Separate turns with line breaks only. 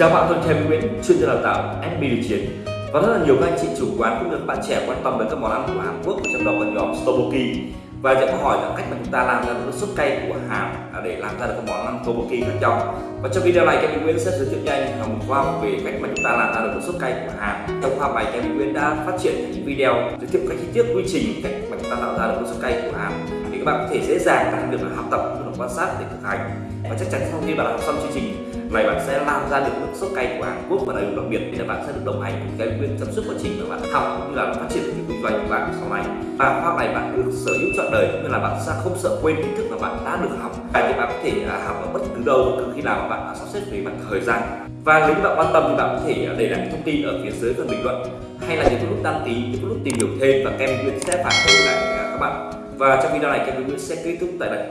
Chào bạn, tôi là Nguyễn, chuyên gia đào tạo SB Điều Chiến. Và rất là nhiều các anh chị chủ quán cũng như các bạn trẻ quan tâm đến các món ăn của Hàn Quốc trong đó có nhóm Stoboki và sẽ có hỏi là cách mà chúng ta làm ra được sốt cay của Hàn để làm ra được các món ăn Stoboki khác nhau. Và trong video này Kevin Nguyễn sẽ giới thiệu nhanh một khoa học về cách mà chúng ta làm ra được sốt cay của Hàn. Trong khoa học này Kevin Nguyễn đã phát triển những video giới thiệu cách chi tiết quy trình cách mà chúng ta tạo ra được sốt cay của Hàn. Để các bạn có thể dễ dàng tăng được học tập quan sát để thực hành. Và chắc chắn sau khi bạn học xong chương trình này bạn sẽ làm ra được nước sốt cay của Hàn Quốc và đặc biệt. Là bạn sẽ được đồng hành cùng cái quyền trong suốt quá trình mà bạn học cũng như là phát triển cái kinh doanh của bạn sau này. Và pháp này bạn được sở hữu trọn đời, nên là bạn sẽ không sợ quên kiến thức mà bạn đã được học. Và thì bạn có thể à, học ở bất cứ đâu, bất cứ khi nào mà bạn đã sắp xếp về mặt thời gian. Và nếu bạn quan tâm thì bạn có thể à, để lại thông tin ở phía dưới phần bình luận, hay là những lúc đăng ký, những lúc tìm hiểu thêm và kem Nguyễn sẽ phản hồi lại các bạn. Và trong video này, kem Nguyễn sẽ kết thúc tại đây.